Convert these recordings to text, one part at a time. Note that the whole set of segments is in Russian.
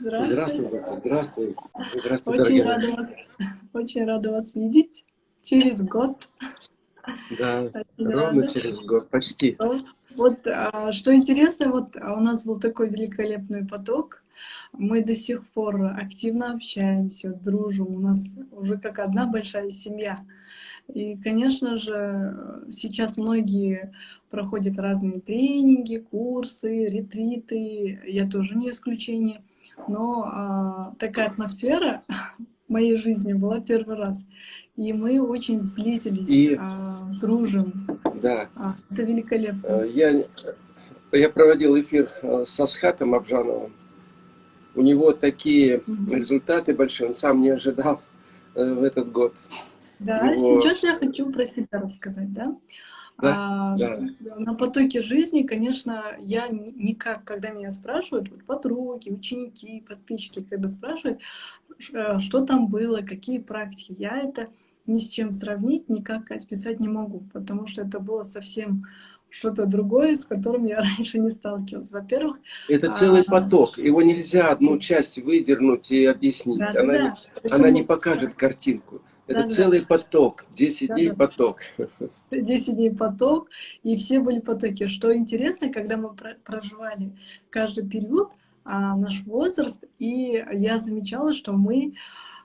Здравствуйте. Здравствуйте. Здравствуйте. Здравствуйте, Очень рада вас, очень рада вас видеть через год. Да, Очень ровно рада. через год, почти. Вот, вот, а, что интересно, вот а, у нас был такой великолепный поток. Мы до сих пор активно общаемся, дружим. У нас уже как одна большая семья. И, конечно же, сейчас многие проходят разные тренинги, курсы, ретриты. Я тоже не исключение. Но а, такая атмосфера в моей жизни была первый раз. И мы очень сблизились, И а, дружим. да, А, это великолепно. э, я, я проводил эфир э, с Асхатом Абжановым. У него такие Мгм. результаты большие, он сам не ожидал э, в этот год. Да, Его, сейчас я хочу про себя рассказать, да? Да, А, да, на потоке жизни, конечно, я никак, когда меня спрашивают, вот подруги, ученики, подписчики, когда спрашивают, э, что там было, какие практики, я это ни с чем сравнить, никак описать не могу, потому что это было совсем что-то другое, с которым я раньше не сталкивалась. Во-первых, это а, целый поток. Его нельзя одну часть выдернуть и объяснить. Она, не- да-да-да, она не поэтому, покажет картинку. Это да-да-да, целый поток, 10 дней да-да. поток. 10 дней поток, и все были потоки. Что интересно, когда мы про- проживали каждый период, а, наш возраст, и я замечала, что мы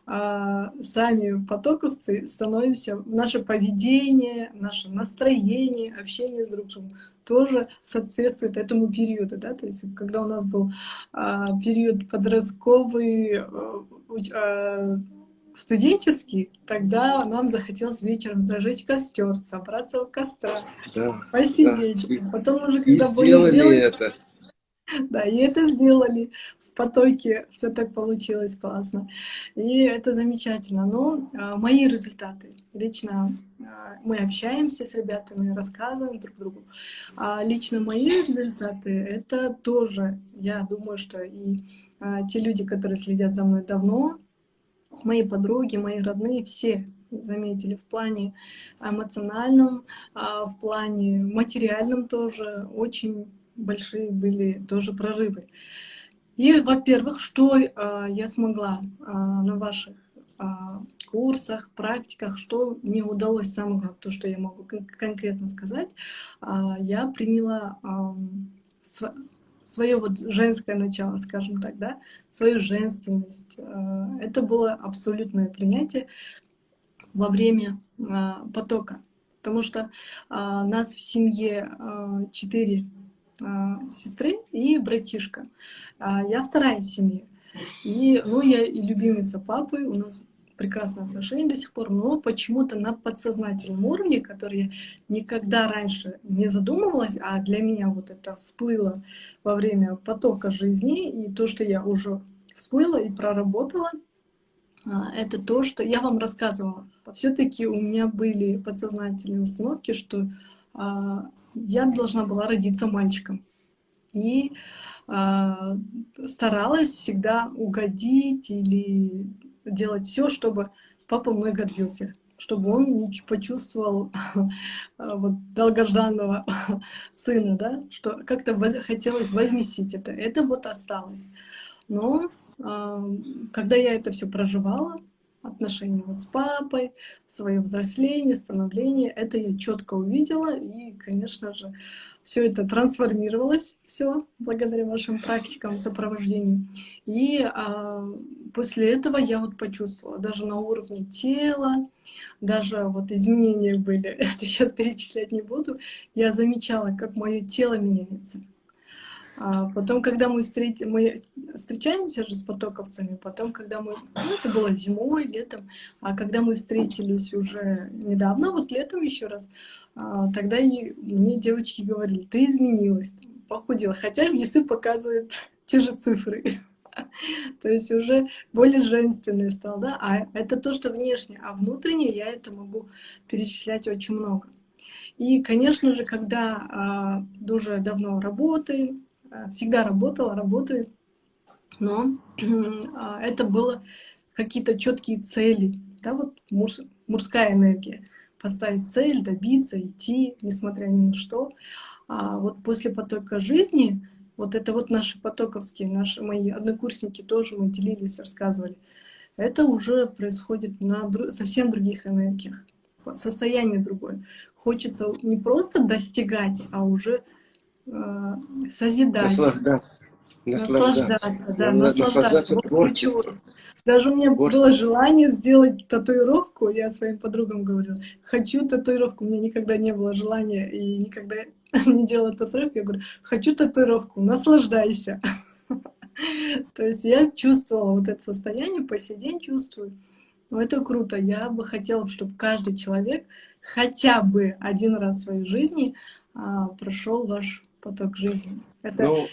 а, сами потоковцы становимся, наше поведение, наше настроение, общение с друг другом тоже соответствует этому периоду, да, то есть когда у нас был а, период подростковый, а, студенческий, тогда нам захотелось вечером зажечь костер, собраться у костра, Да, да. посидеть. И, Потом уже, и когда были сделали сделаны, это. да, и это сделали в потоке, все так получилось классно. И это замечательно. Но а, мои результаты, лично а, мы общаемся с ребятами, рассказываем друг другу. А лично мои результаты, это тоже, я думаю, что и а, те люди, которые следят за мной давно, мои подруги, мои родные, все заметили в плане эмоциональном, а, в плане материальном тоже очень большие были тоже прорывы. И, во-первых, что а, я смогла а, на ваших курсах, практиках, что мне удалось, самое то, что я могу кон- конкретно сказать, я приняла свое вот женское начало, скажем так, да, свою женственность. А, Это было абсолютное принятие во время а, потока, потому что а, нас в семье четыре сестры и братишка. Я вторая в семье. И, ну, я и любимица папы, у нас прекрасные отношения до сих пор, но почему-то на подсознательном уровне, который я никогда раньше не задумывалась, а для меня вот это всплыло во время потока жизни, и то, что я уже всплыла и проработала, а, это то, что я вам рассказывала. Все-таки у меня были подсознательные установки, что а, я должна была родиться мальчиком. И а, старалась всегда угодить или делать все, чтобы папа мной гордился, чтобы он почувствовал а, вот, долгожданного сына, да, что как-то хотелось возместить это. Это вот осталось. Но а, когда я это все проживала, отношения вот с папой, свое взросление, становление, это я четко увидела, и, конечно же, все это трансформировалось, все благодаря вашим практикам сопровождению. И а, после этого я вот почувствовала, даже на уровне тела, даже вот изменения были, это сейчас перечислять не буду, я замечала, как мое тело меняется. А потом, когда мы, встреч... мы встречаемся же с потоковцами, потом, когда мы... Ну, это было зимой, летом, а когда мы встретились уже недавно, вот летом еще раз, а, тогда и мне девочки говорили, ты изменилась, похудела, хотя весы показывают те же цифры. То есть уже более женственный стал, да, а это то, что внешне, а внутренне я это могу перечислять очень много. И, конечно же, когда а, уже давно работаю, а, всегда работала, работаю, но а, это было какие-то четкие цели, да, вот муж, мужская энергия, поставить цель, добиться, идти, несмотря ни на что. А вот после потока жизни вот это вот наши потоковские, наши, мои однокурсники тоже мы делились, рассказывали. Это уже происходит на дру совсем других энергиях, состояние другое. Хочется не просто достигать, а уже э, созидать. Наслаждаться. Наслаждаться, наслаждаться да, наслаждаться. наслаждаться вот творчеством. Даже у меня вот. было желание сделать татуировку, я своим подругам говорю, хочу татуировку, у меня никогда не было желания и никогда не делала татуировку, я говорю, хочу татуировку, наслаждайся. То есть я чувствовала вот это состояние, по сей день чувствую. Ну, это круто. Я бы хотела, чтобы каждый человек хотя бы один раз в своей жизни а, прошел ваш поток жизни. Это ну,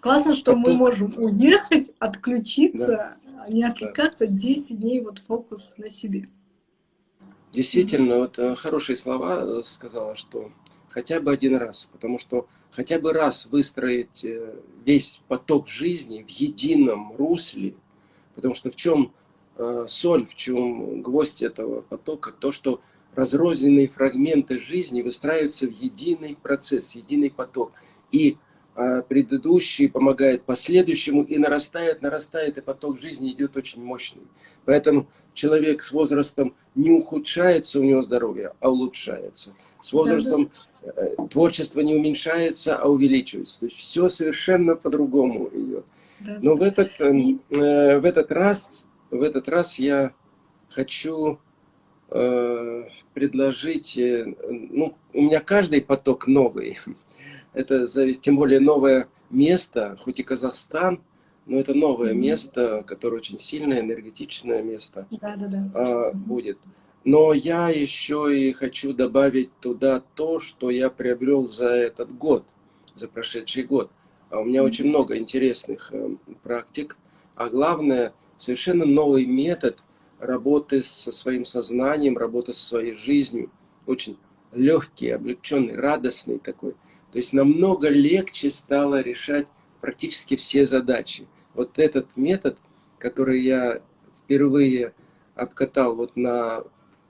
классно, что мы можем уехать, отключиться, да. не отвлекаться 10 дней, вот фокус на себе. Действительно, вот э, хорошие слова э, сказала, что хотя бы один раз, потому что хотя бы раз выстроить э, весь поток жизни в едином русле, потому что в чем э, соль, в чем гвоздь этого потока, то, что разрозненные фрагменты жизни выстраиваются в единый процесс, единый поток. И э, предыдущий помогает последующему, и нарастает, нарастает, и поток жизни идет очень мощный. Поэтому человек с возрастом не ухудшается у него здоровье, а улучшается. С возрастом Э, творчество не уменьшается, а увеличивается. То есть все совершенно по-другому идет. Да, Но. В, этот, И... э, в этот раз, в этот раз я хочу э, предложить, э, ну, у меня каждый поток новый. Это зависит, тем более новое место, хоть и Казахстан, но это новое mm -hmm. место, которое очень сильное, энергетичное место да, да, да. Э, будет. Но я еще и хочу добавить туда то, что я приобрел за этот год, за прошедший год. А у меня очень много интересных э, практик, а главное, совершенно новый метод работы со своим сознанием, работы со своей жизнью. Очень легкий, облегченный, радостный такой. То есть намного легче стало решать практически все задачи. Вот этот метод, который я впервые обкатал вот на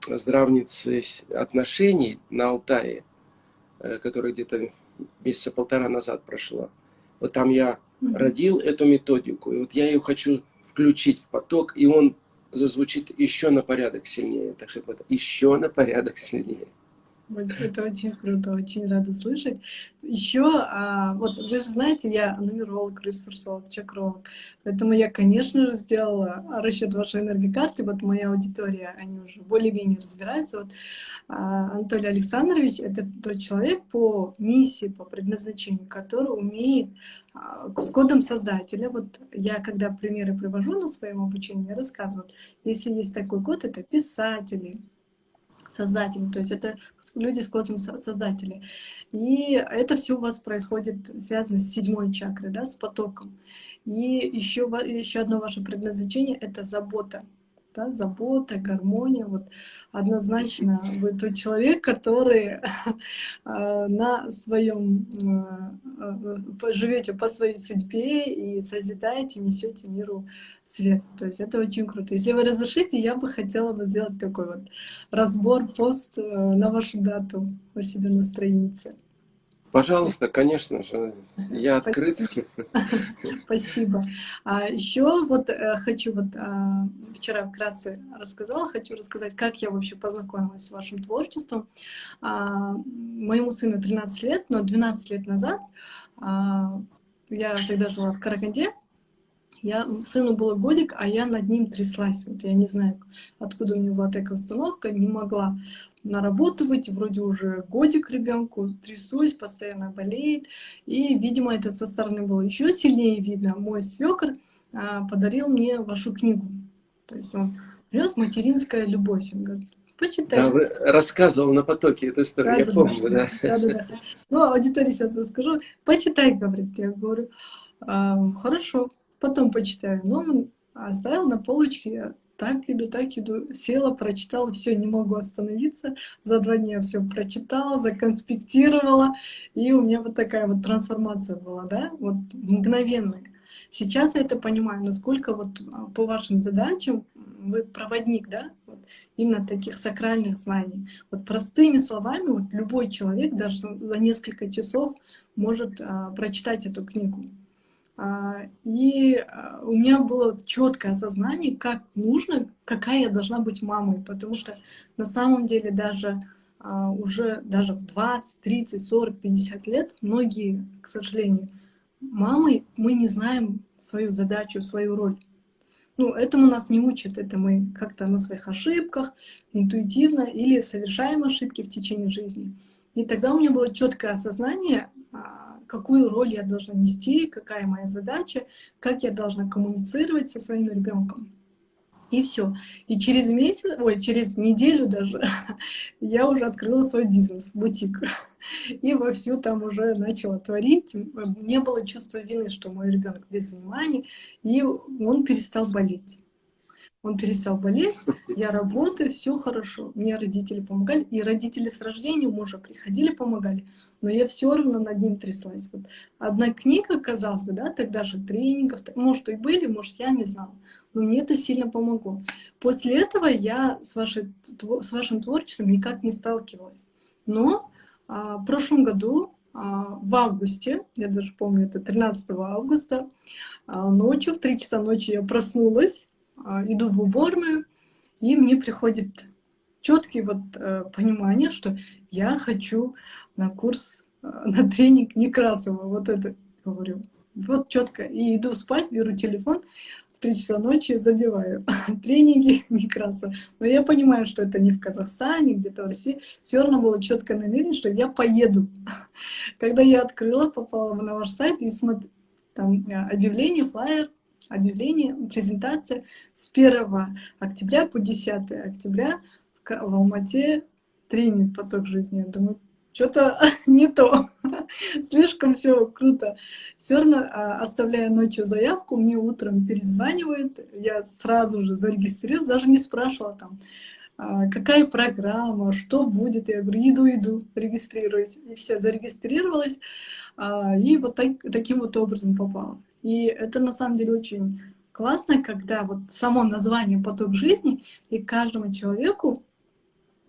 здравницы отношений на Алтае, э, которая где-то месяца полтора назад прошла. Вот там я родил эту методику, и вот я ее хочу включить в поток, и он зазвучит еще на порядок сильнее. Так что это еще на порядок сильнее. Это очень круто, очень рада слышать. Еще, а, вот вы же знаете, я нумеролог, ресурсолог, чакролог, поэтому я, конечно же, сделала расчет вашей энергокарты, вот моя аудитория, они уже более-менее разбираются. Вот а, Анатолий Александрович — это тот человек по миссии, по предназначению, который умеет а, с кодом создателя. Вот я, когда примеры привожу на своем обучении, рассказываю, если есть такой код, это писатели, создатели, то есть это люди с кодом создатели. И это все у вас происходит, связано с седьмой чакрой, да, с потоком. И еще, еще одно ваше предназначение — это забота да, забота, гармония. Вот однозначно вы тот человек, который а, на своем а, живете по своей судьбе и созидаете, несете миру свет. То есть это очень круто. Если вы разрешите, я бы хотела бы сделать такой вот разбор, пост э, на вашу дату у себя на странице. Пожалуйста, конечно же, я открыт. Спасибо. А еще вот э, хочу, вот а, вчера вкратце рассказала, хочу рассказать, как я вообще познакомилась с вашим творчеством. А, моему сыну 13 лет, но 12 лет назад а, я тогда жила в Караганде, я, сыну было годик, а я над ним тряслась. Вот я не знаю, откуда у него была такая установка, не могла на работу выйти, вроде уже годик ребенку, трясусь, постоянно болеет. И, видимо, это со стороны было еще сильнее видно. Мой свекр а, подарил мне вашу книгу. То есть он принес материнская любовь. Он говорит, почитай. Да, рассказывал на потоке эту историю, да, я да, помню, да. да. Да, да, Ну, аудитории сейчас расскажу. Почитай, говорит. Я говорю, а, хорошо, потом почитаю. Но он оставил на полочке так иду, так иду, села, прочитала, все, не могу остановиться. За два дня все прочитала, законспектировала, и у меня вот такая вот трансформация была, да, вот мгновенная. Сейчас я это понимаю, насколько вот а, по вашим задачам вы проводник, да, вот, именно таких сакральных знаний. Вот простыми словами, вот любой человек даже за несколько часов может а, прочитать эту книгу. А, и а, у меня было четкое осознание, как нужно, какая я должна быть мамой, потому что на самом деле даже а, уже даже в 20, 30, 40, 50 лет многие, к сожалению, мамы, мы не знаем свою задачу, свою роль. Ну, этому нас не учат, это мы как-то на своих ошибках, интуитивно или совершаем ошибки в течение жизни. И тогда у меня было четкое осознание, какую роль я должна нести, какая моя задача, как я должна коммуницировать со своим ребенком. И все. И через месяц, ой, через неделю даже я уже открыла свой бизнес, бутик. И вовсю там уже начала творить. Не было чувства вины, что мой ребенок без внимания, и он перестал болеть. Он перестал болеть, я работаю, все хорошо. Мне родители помогали, и родители с рождения мужа приходили, помогали но я все равно над ним тряслась. Вот одна книга, казалось бы, да, тогда же тренингов, может, и были, может, я не знала, но мне это сильно помогло. После этого я с, вашей, с вашим творчеством никак не сталкивалась. Но а, в прошлом году, а, в августе, я даже помню, это 13 августа, а, ночью, в 3 часа ночи я проснулась, а, иду в уборную, и мне приходит четкое вот, э, понимание, что я хочу на курс, э, на тренинг Некрасова. Вот это говорю. Вот четко. И иду спать, беру телефон, в 3 часа ночи забиваю тренинги Некрасова. Но я понимаю, что это не в Казахстане, где-то в России. Все равно было четко намерение, что я поеду. Когда я открыла, попала на ваш сайт и смотрю, там э, объявление, флайер, объявление, презентация с 1 октября по 10 октября в Алмате тренинг «Поток жизни». Я думаю, что-то не то. Слишком все круто. Все равно, а, оставляя ночью заявку, мне утром перезванивают, я сразу же зарегистрировалась, даже не спрашивала там, а, какая программа, что будет. Я говорю, иду, иду, регистрируюсь. И все, зарегистрировалась, а, и вот так, таким вот образом попала. И это на самом деле очень классно, когда вот само название «Поток жизни» и каждому человеку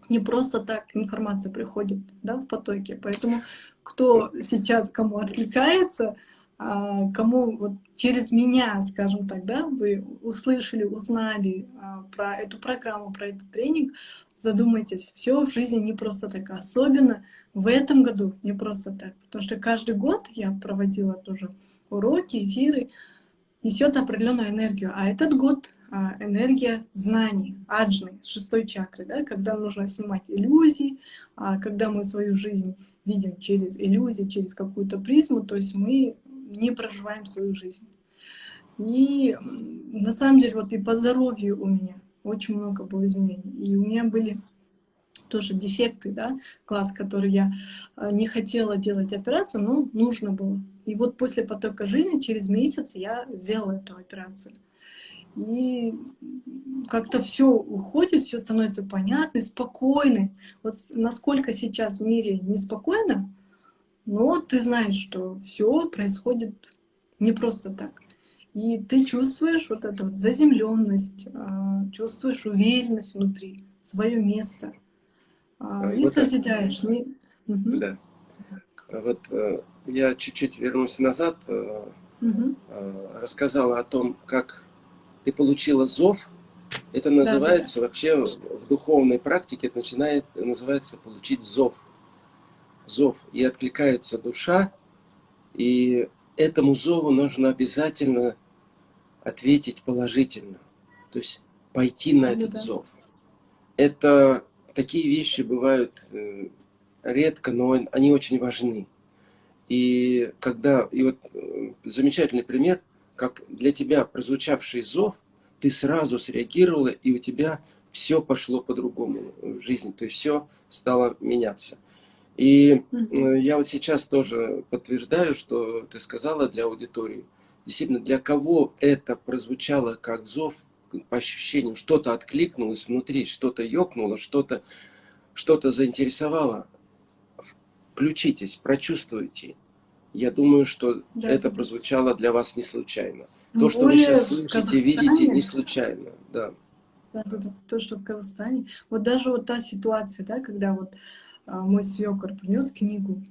не просто так информация приходит да, в потоке. Поэтому кто сейчас кому откликается, а, кому вот через меня, скажем так, да, вы услышали, узнали а, про эту программу, про этот тренинг, задумайтесь, все в жизни не просто так, особенно в этом году не просто так, потому что каждый год я проводила тоже уроки, эфиры, несет определенную энергию, а этот год энергия знаний, аджны, шестой чакры, да, когда нужно снимать иллюзии, а, когда мы свою жизнь видим через иллюзии, через какую-то призму, то есть мы не проживаем свою жизнь. И на самом деле вот и по здоровью у меня очень много было изменений. И у меня были тоже дефекты, да, класс, который я а, не хотела делать операцию, но нужно было. И вот после потока жизни через месяц я сделала эту операцию и как-то все уходит, все становится понятно, спокойно. Вот насколько сейчас в мире неспокойно, но ты знаешь, что все происходит не просто так. И ты чувствуешь вот эту вот заземленность, а, чувствуешь уверенность внутри, свое место. А, и вот созидаешь. Это... Не... Угу. Да. Вот э, я чуть-чуть вернусь назад, угу. рассказала о том, как ты получила зов, это называется да, да. вообще в духовной практике, это начинает, называется получить зов. Зов. И откликается душа, и этому зову нужно обязательно ответить положительно. То есть пойти на этот да. зов. Это такие вещи бывают э, редко, но они очень важны. И когда, и вот э, замечательный пример – как для тебя прозвучавший зов, ты сразу среагировала, и у тебя все пошло по-другому в жизни, то есть все стало меняться. И э, я вот сейчас тоже подтверждаю, что ты сказала для аудитории. Действительно, для кого это прозвучало как зов, по ощущениям, что-то откликнулось внутри, что-то ёкнуло, что-то что, -то, заинтересовало. Включитесь, прочувствуйте. Я думаю, что да, это прозвучало для вас не случайно. То, что вы сейчас слышите, видите, не случайно. Да. Да, да, да. То, что в Казахстане. Вот даже вот та ситуация, да, когда вот а, мой свекор принес книгу,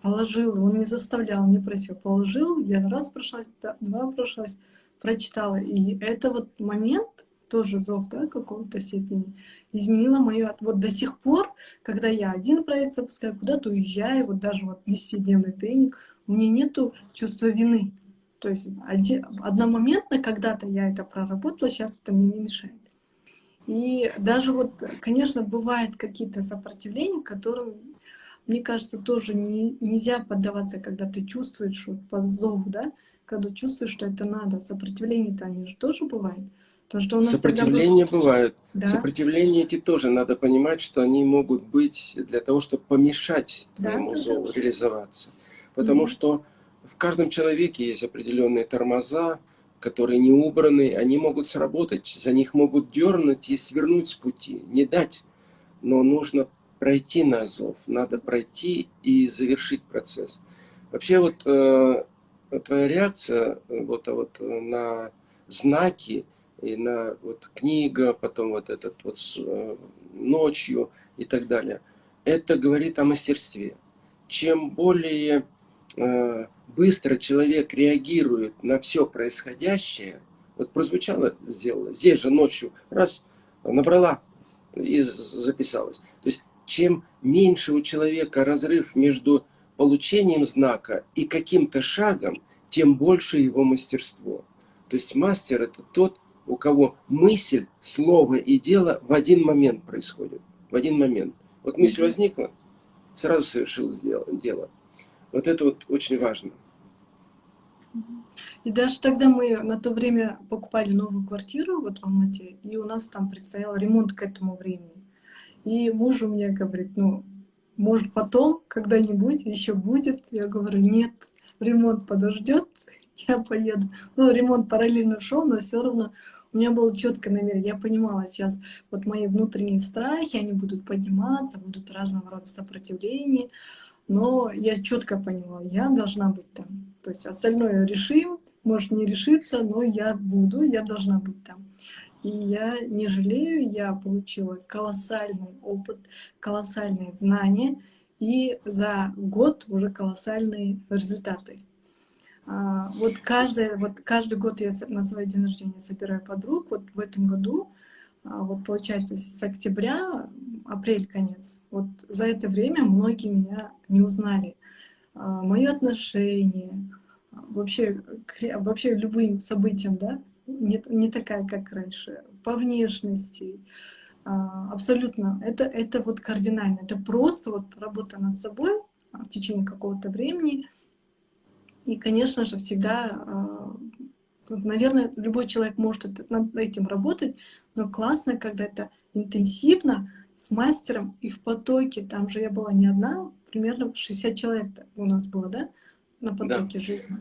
положил, он не заставлял, не просил, положил, я раз прошлась, два прошлась, прочитала. И это вот момент, тоже зов, да, какого-то степени, изменила мою... Вот до сих пор, когда я один проект запускаю, куда-то уезжаю, вот даже вот 10-дневный тренинг, у меня нету чувства вины. То есть один, одномоментно когда-то я это проработала, сейчас это мне не мешает. И даже вот, конечно, бывают какие-то сопротивления, которым, мне кажется, тоже не, нельзя поддаваться, когда ты чувствуешь что по зову, да, когда чувствуешь, что это надо. Сопротивления-то они же тоже бывают. То, что у нас Сопротивления тогда... бывают. Да? Сопротивления эти тоже надо понимать, что они могут быть для того, чтобы помешать твоему да, зову да. реализоваться. Потому mm -hmm. что в каждом человеке есть определенные тормоза, которые не убраны, они могут сработать, за них могут дернуть и свернуть с пути, не дать. Но нужно пройти на зов, надо пройти и завершить процесс. Вообще вот э, твоя реакция э, вот, а вот э, на знаки и на вот книга, потом вот этот вот э, ночью и так далее, это говорит о мастерстве. Чем более быстро человек реагирует на все происходящее, вот прозвучало, сделала, здесь же ночью, раз, набрала и записалась. То есть, чем меньше у человека разрыв между получением знака и каким-то шагом, тем больше его мастерство. То есть мастер это тот, у кого мысль, слово и дело в один момент происходит. В один момент. Вот мысль возникла, сразу совершил дело. Вот это вот очень важно. И даже тогда мы на то время покупали новую квартиру вот в Алмате, и у нас там предстоял ремонт к этому времени. И муж у меня говорит, ну, может потом, когда-нибудь еще будет. Я говорю, нет, ремонт подождет, я поеду. Ну, ремонт параллельно шел, но все равно у меня было четкое намерение. Я понимала сейчас, вот мои внутренние страхи, они будут подниматься, будут разного рода сопротивления но я четко поняла, я должна быть там. То есть остальное решим, может не решиться, но я буду, я должна быть там. И я не жалею, я получила колоссальный опыт, колоссальные знания и за год уже колоссальные результаты. А, вот, каждый, вот каждый год я на свой день рождения собираю подруг. Вот в этом году, а, вот получается, с октября апрель конец. Вот за это время многие меня не узнали. А, Мое отношение, вообще, вообще любым событиям, да, не, не такая, как раньше, по внешности, а, абсолютно, это, это вот кардинально, это просто вот работа над собой в течение какого-то времени, и, конечно же, всегда, а, наверное, любой человек может над этим работать, но классно, когда это интенсивно, с мастером и в потоке, там же я была не одна, примерно 60 человек у нас было, да, на потоке да. жизни.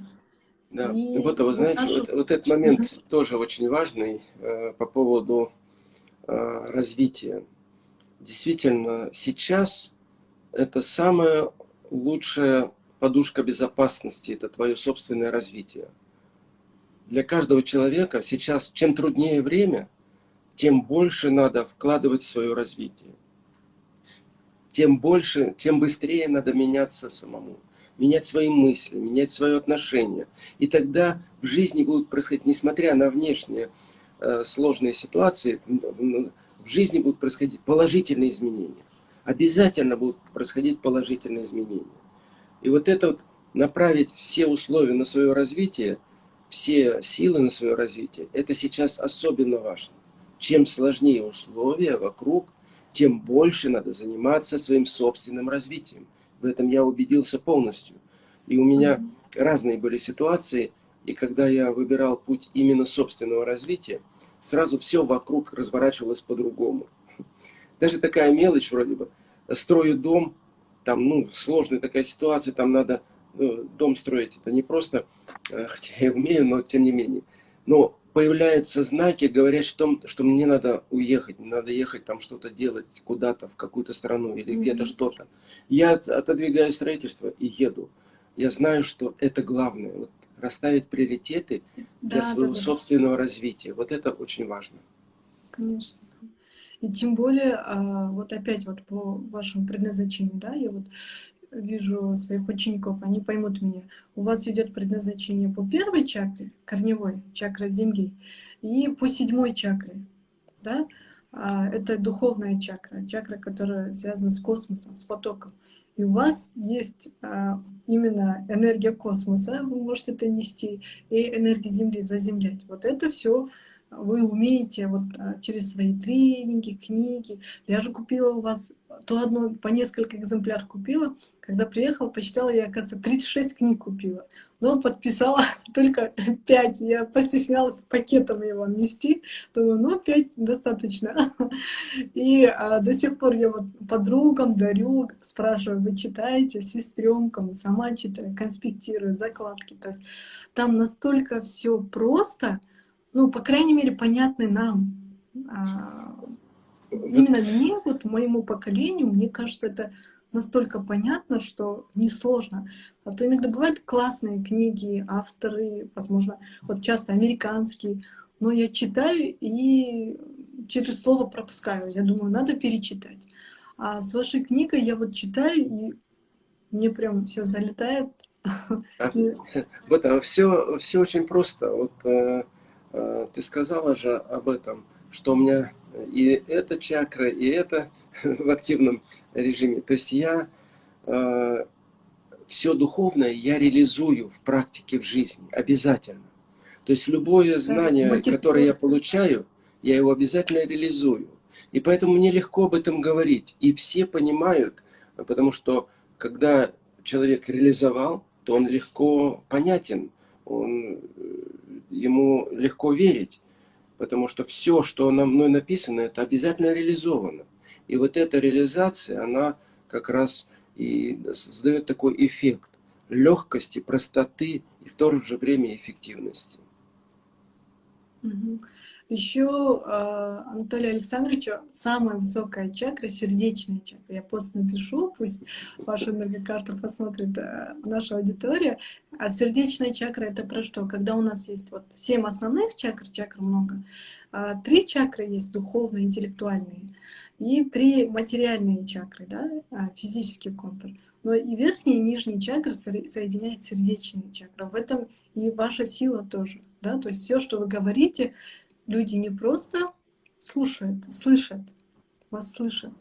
Да, и вот, вы знаете, нашу... вот, вот этот момент mm -hmm. тоже очень важный э, по поводу э, развития. Действительно, сейчас это самая лучшая подушка безопасности, это твое собственное развитие. Для каждого человека сейчас, чем труднее время, тем больше надо вкладывать в свое развитие. Тем больше, тем быстрее надо меняться самому. Менять свои мысли, менять свое отношение. И тогда в жизни будут происходить, несмотря на внешние э, сложные ситуации, в жизни будут происходить положительные изменения. Обязательно будут происходить положительные изменения. И вот это вот направить все условия на свое развитие, все силы на свое развитие, это сейчас особенно важно чем сложнее условия вокруг, тем больше надо заниматься своим собственным развитием. В этом я убедился полностью. И у меня mm -hmm. разные были ситуации, и когда я выбирал путь именно собственного развития, сразу все вокруг разворачивалось по-другому. Даже такая мелочь вроде бы. Строю дом, там, ну, сложная такая ситуация, там надо ну, дом строить. Это не просто, э, хотя я умею, но тем не менее. Но появляются знаки, говорят, что, что мне надо уехать, надо ехать там что-то делать куда-то, в какую-то страну или mm -hmm. где-то что-то. Я отодвигаю строительство и еду. Я знаю, что это главное. Вот, расставить приоритеты для да, своего да, да. собственного развития. Вот это очень важно. Конечно. И тем более, а, вот опять вот по вашему предназначению, да, я вот вижу своих учеников, они поймут меня. У вас идет предназначение по первой чакре, корневой, чакра Земли, и по седьмой чакре. Да? А, это духовная чакра, чакра, которая связана с космосом, с потоком. И у вас есть а, именно энергия космоса, вы можете это нести, и энергия Земли заземлять. Вот это все вы умеете вот а, через свои тренинги, книги. Я же купила у вас то одно, по несколько экземпляров купила. Когда приехала, почитала, я, оказывается, 36 книг купила. Но подписала только 5. Я постеснялась пакетом его нести. Думаю, ну, 5 достаточно. И а, до сих пор я вот подругам дарю, спрашиваю, вы читаете, сестренкам, сама читаю, конспектирую, закладки. То есть там настолько все просто, ну, по крайней мере, понятны нам. А, именно мне, вот моему поколению, мне кажется, это настолько понятно, что несложно. А то иногда бывают классные книги, авторы, возможно, вот часто американские, но я читаю и через слово пропускаю. Я думаю, надо перечитать. А с вашей книгой я вот читаю, и мне прям все залетает. Вот, а все, все очень просто. Вот э, ты сказала же об этом, что у меня и эта чакра, и это в активном режиме. То есть я э, все духовное я реализую в практике, в жизни, обязательно. То есть любое знание, которое я получаю, я его обязательно реализую. И поэтому мне легко об этом говорить. И все понимают, потому что когда человек реализовал, то он легко понятен, он, э, ему легко верить потому что все, что на мной написано, это обязательно реализовано. И вот эта реализация, она как раз и создает такой эффект легкости, простоты и в то же время эффективности. Еще э, Анатолию Александровичу самая высокая чакра, сердечная чакра. Я пост напишу, пусть вашу энергокарту посмотрит э, наша аудитория. А сердечная чакра это про что? Когда у нас есть вот семь основных чакр, чакр много, а три чакры есть духовные, интеллектуальные, и три материальные чакры, да, а, физический контур. Но и верхние и нижние чакры соединяет сердечные чакры. В этом и ваша сила тоже. Да? То есть все, что вы говорите, люди не просто слушают, слышат, вас слышат.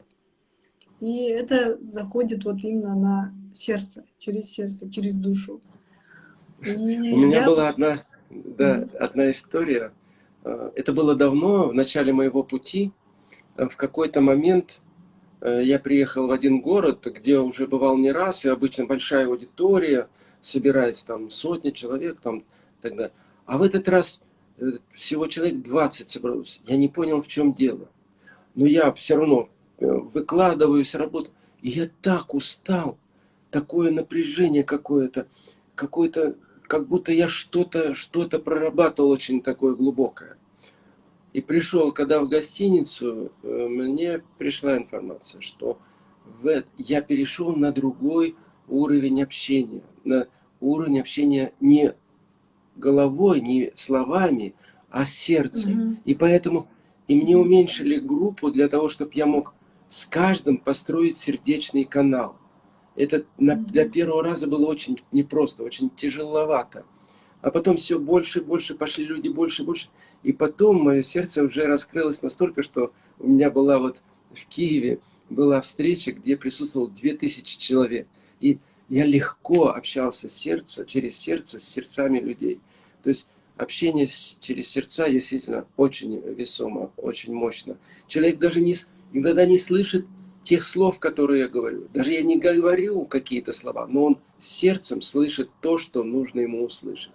И это заходит вот именно на сердце, через сердце, через душу. И У меня я... была одна, да, одна история. А, это было давно, в начале моего пути. А, в какой-то момент э, я приехал в один город, где уже бывал не раз, и обычно большая аудитория, собирается там сотни человек, там тогда. А в этот раз Э, всего человек 20 собралось. Я не понял, в чем дело. Но я все равно э, выкладываюсь, работаю. И я так устал. Такое напряжение какое-то. Какое-то, как будто я что-то что, -то, прорабатывал очень такое глубокое. И пришел, когда в гостиницу, э, мне пришла информация, что в, я перешел на другой уровень общения. На уровень общения не головой, не словами, а сердцем. Угу. И поэтому и мне уменьшили группу для того, чтобы я мог с каждым построить сердечный канал. Это на, для первого раза было очень непросто, очень тяжеловато. А потом все больше и больше пошли люди, больше и больше. И потом мое сердце уже раскрылось настолько, что у меня была вот в Киеве была встреча, где присутствовало 2000 человек. И я легко общался с сердцем, через сердце с сердцами людей. То есть общение с, через сердца действительно очень весомо, очень мощно. Человек даже не, иногда не слышит тех слов, которые я говорю. Даже я не говорю какие-то слова, но он сердцем слышит то, что нужно ему услышать.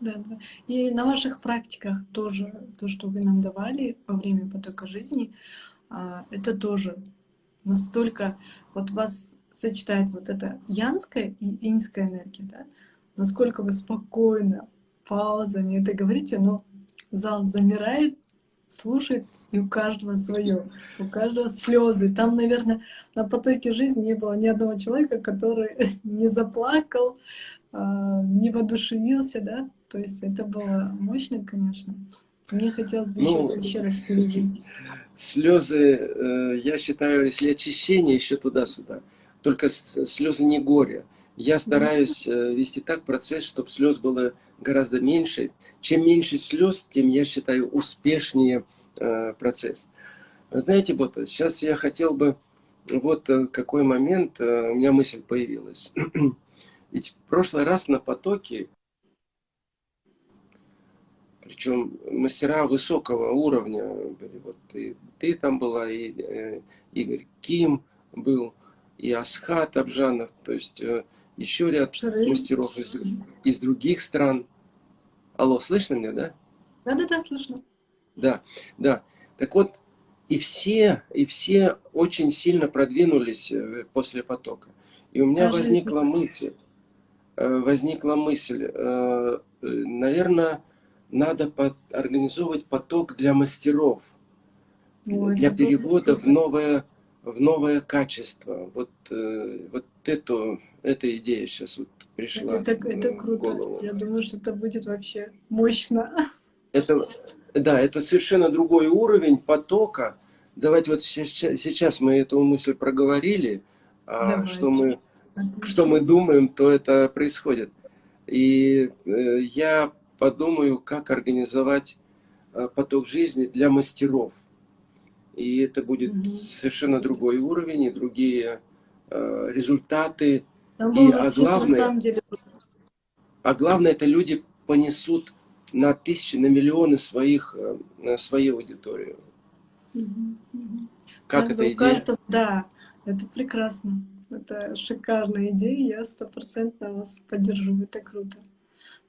Да, да. И на ваших практиках тоже, то, что вы нам давали во время потока жизни, а, это тоже настолько, вот вас сочетается вот эта янская и инская энергия, да? Насколько вы спокойно, паузами это говорите, но зал замирает, слушает, и у каждого свое, у каждого слезы. Там, наверное, на потоке жизни не было ни одного человека, который не заплакал, а, не воодушевился, да? То есть это было мощно, конечно. Мне хотелось бы ну, еще, еще раз пережить. Слезы, э, я считаю, если очищение еще туда-сюда. Только слезы не горе. Я стараюсь э, вести так процесс, чтобы слез было гораздо меньше. Чем меньше слез, тем, я считаю, успешнее э, процесс. Знаете, вот сейчас я хотел бы, вот э, какой момент, у меня мысль появилась. Ведь в прошлый раз на потоке, причем мастера высокого уровня были, вот и ты там была, и э, Игорь Ким был, и Асхат Абжанов, то есть э, еще ряд Шары. мастеров из, из других стран. Алло, слышно меня, да? Да-да-да, слышно. Да, да. Так вот, и все, и все очень сильно продвинулись э, после потока. И у меня Даже возникла мысль, э, возникла мысль, наверное, надо организовывать поток для мастеров, Ой, для перевода в новое в новое качество. Вот, э, вот эту, эта идея сейчас вот пришла это, это круто. Голову. Я думаю, что это будет вообще мощно. Это, да, это совершенно другой уровень потока. Давайте вот сейчас, сейчас мы эту мысль проговорили, а что мы, что мы думаем, то это происходит. И э, я подумаю, как организовать э, поток жизни для мастеров и это будет угу. совершенно другой уровень и другие э, результаты. Там и, а главное, на самом деле... а главное, это люди понесут на тысячи, на миллионы своих, э, на свою аудиторию. Угу, угу. Как это идея? Кажется, да, это прекрасно. Это шикарная идея, я стопроцентно вас поддержу, это круто.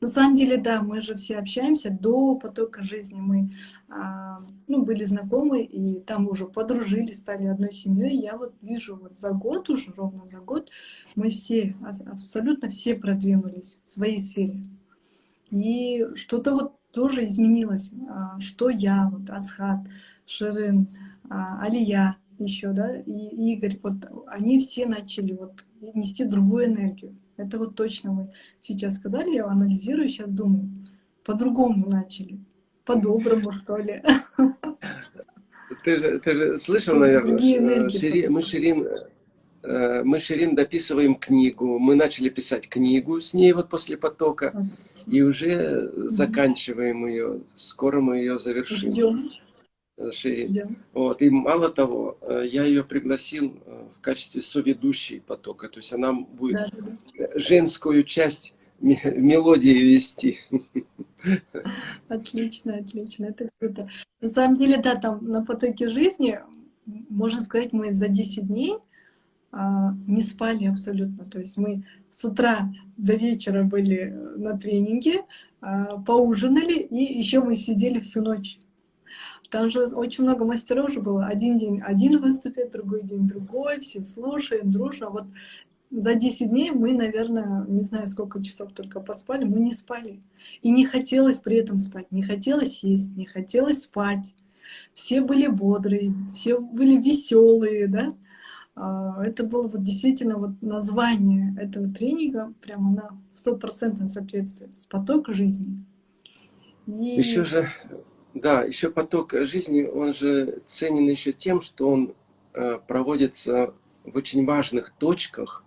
На самом деле, да, мы же все общаемся до потока жизни. Мы а, ну, были знакомы, и там уже подружились, стали одной семьей. Я вот вижу, вот за год уже, ровно за год, мы все, абсолютно все продвинулись в своей сфере. И что-то вот тоже изменилось. А, что я, вот Асхат, Ширин, а, Алия еще, да, и Игорь, вот они все начали вот нести другую энергию. Это вот точно вы сейчас сказали, я анализирую, сейчас думаю. По-другому начали. По-доброму, что ли. Ты же, ты же слышал, наверное, Шири, мы Ширин, э, мы Ширин дописываем книгу. Мы начали писать книгу с ней вот после потока. И уже заканчиваем ее. Скоро мы ее завершим. Ждем. Ширин. Вот. И мало того, э, я ее пригласил э, в качестве соведущей потока. То есть она будет да, да. женскую часть мелодии вести. Отлично, отлично, это круто. На самом деле, да, там на потоке жизни, можно сказать, мы за 10 дней а, не спали абсолютно. То есть мы с утра до вечера были на тренинге, а, поужинали, и еще мы сидели всю ночь. Там же очень много мастеров уже было. Один день один выступит, другой день другой, все слушаем, дружно. Вот за 10 дней мы, наверное, не знаю, сколько часов только поспали, мы не спали. И не хотелось при этом спать, не хотелось есть, не хотелось спать. Все были бодрые, все были веселые, да. А, это было вот действительно вот название этого тренинга, прямо на стопроцентном соответствии с поток жизни. И... Еще же да, еще поток жизни, он же ценен еще тем, что он э, проводится в очень важных точках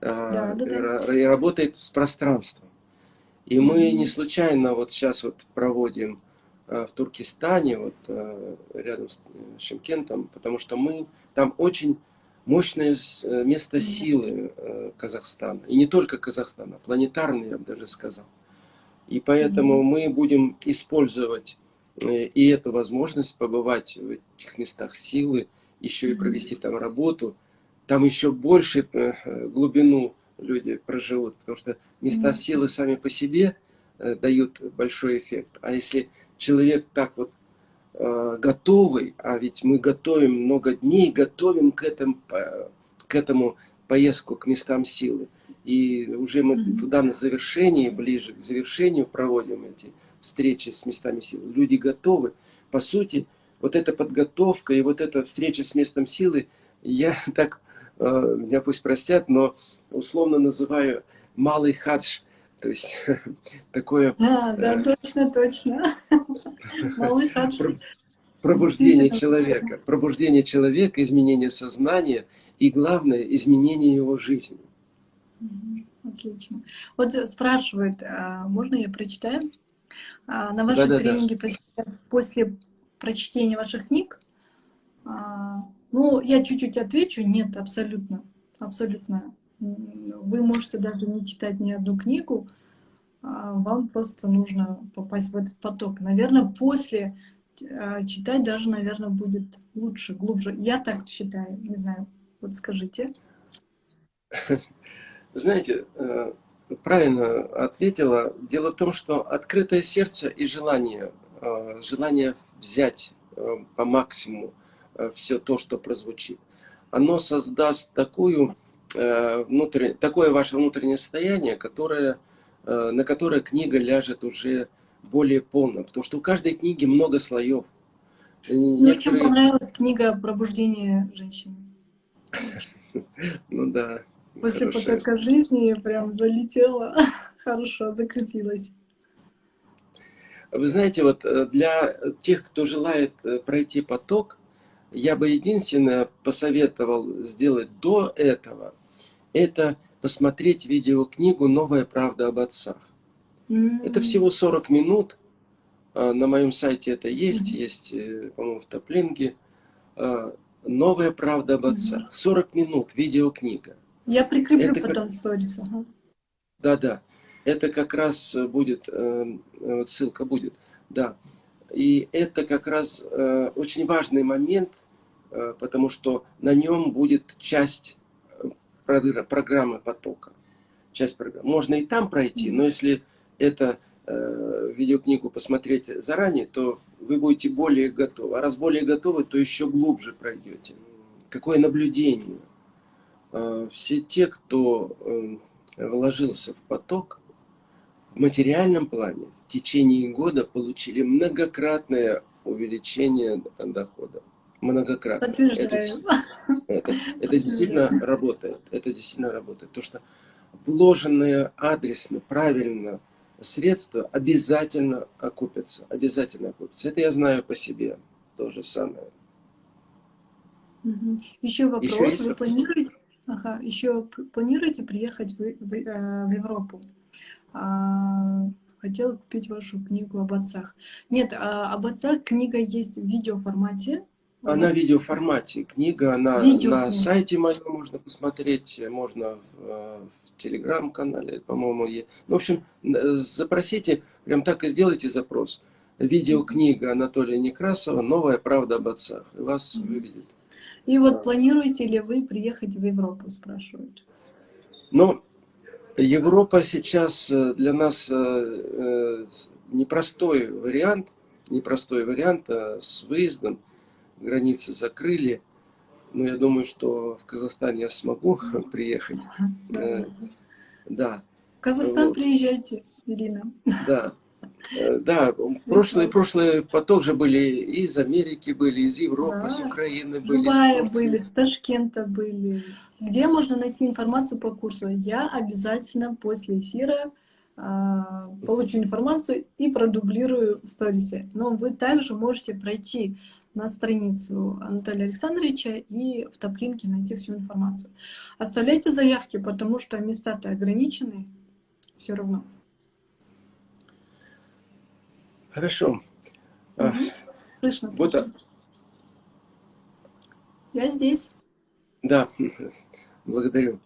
э, да, да, да. и работает с пространством. И мы не случайно вот сейчас вот проводим э, в Туркестане, вот рядом с Шимкентом, потому что мы там очень мощное место силы Казахстана. И не только Казахстана, планетарный, я бы даже сказал. И поэтому mm -hmm. мы будем использовать и эту возможность побывать в этих местах силы, еще и провести там работу, там еще больше э, глубину люди проживут, потому что места силы сами по себе э, дают большой эффект. А если человек так вот готовый, а ведь мы готовим много дней, готовим к этому, к этому поездку к местам силы. И уже мы туда на завершении, ближе к завершению проводим эти встречи с местами силы. Люди готовы. По сути, вот эта подготовка и вот эта встреча с местом силы, я так, э, меня пусть простят, но условно называю малый хадж. То есть такое... А, да, э, точно, точно. Малый хадж. Пробуждение человека. Пробуждение человека, изменение сознания. и, главное, изменение его жизни. Отлично. Вот спрашивают, а, можно я прочитаю? А, на ваши да, тренинги да, да. после прочтения ваших книг? А, ну, я чуть-чуть отвечу. Нет, абсолютно. Абсолютно. Вы можете даже не читать ни одну книгу, вам просто нужно попасть в этот поток. Наверное, после читать даже, наверное, будет лучше, глубже. Я так считаю, не знаю. Вот скажите. Знаете, э, правильно ответила. Дело в том, что открытое сердце и желание, э, желание взять э, по максимуму все то, что прозвучит, оно создаст такую, внутренне, такое ваше внутреннее состояние, которое, на которое книга ляжет уже более полно. Потому что у каждой книги много слоев. Мне Некоторые... очень понравилась книга «Пробуждение женщины». Ну да. После Хорошо. потока жизни прям залетела, хорошо, закрепилась. Вы знаете, вот э, для тех, кто желает э, пройти поток, я бы единственное посоветовал сделать до этого, это посмотреть видеокнигу «Новая правда об отцах». Mm -hmm. Это всего 40 минут. А, на моем сайте это есть, mm -hmm. есть, э, по-моему, в Топлинге. А, «Новая правда об отцах». 40 минут, видеокнига. Я прикреплю это потом как... сторис. Ага. Да-да, это как раз будет, э, э, ссылка будет, да. И это как раз э, очень важный момент, потому что на нем будет часть программы потока. Часть программы. Можно и там пройти, но если это видеокнигу посмотреть заранее, то вы будете более готовы. А раз более готовы, то еще глубже пройдете. Какое наблюдение? Э, все те, кто эм, вложился в поток, в материальном плане в течение года получили многократное увеличение дохода. Многократно. Подтверждаю. Это, это, это действительно работает. Это действительно работает. То, что вложенные адресно, правильно средства обязательно окупятся. Обязательно окупятся. Это я знаю по себе. То же самое. Еще вопрос. Еще Вы планируете, Ага, еще планируете приехать в, в, э, в Европу? А, хотела купить вашу книгу об отцах. Нет, а, об отцах книга есть в видеоформате. Она в видеоформате. Книга она Видео на сайте моем можно посмотреть, можно в, э, в телеграм-канале, по-моему, есть. Ну, в общем, запросите, прям так и сделайте запрос. Видеокнига Анатолия Некрасова «Новая правда об отцах». И вас mm -hmm. выведет. И вот планируете ли вы приехать в Европу, спрашивают? Ну, Европа сейчас э, для нас э, э, непростой вариант, непростой вариант а с выездом. Границы закрыли. Но я думаю, что в Казахстан я смогу приехать. Да. В Казахстан приезжайте, Ирина. Да. Э, да, прошлый, прошлый поток же были из Америки, были из Европы, да. из Украины были. Дубая были, с Ташкента были. Где можно найти информацию по курсу? Я обязательно после эфира а, получу информацию и продублирую в сторисе. Но вы также можете пройти на страницу Анатолия Александровича и в топлинке найти всю информацию. Оставляйте заявки, потому что места-то ограничены все равно. Хорошо. Угу. Слышно, вот, слышно. Я здесь. Да, благодарю.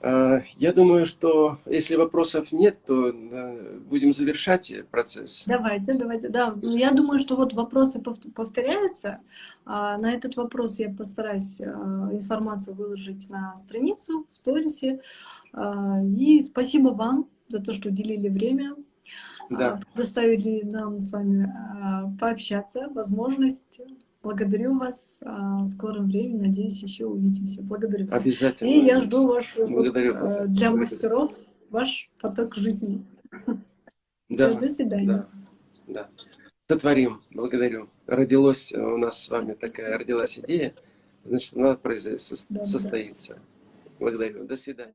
А, я думаю, что если вопросов нет, то будем завершать процесс. Давайте, давайте. Да, я думаю, что вот вопросы повторяются. А, на этот вопрос я постараюсь информацию выложить на страницу, в сторисе. И спасибо вам за то, что уделили время да. доставили нам с вами а, пообщаться, возможность. Благодарю вас. А, в скором времени, надеюсь, еще увидимся. Благодарю вас. Обязательно. И я жду ваш Благодарю. Вот, а, для мастеров ваш поток жизни. Да. До свидания. Да. да. Сотворим. Благодарю. Родилась у нас с вами такая, родилась идея, значит, она произойдет, состоится. Да, да. Благодарю. До свидания.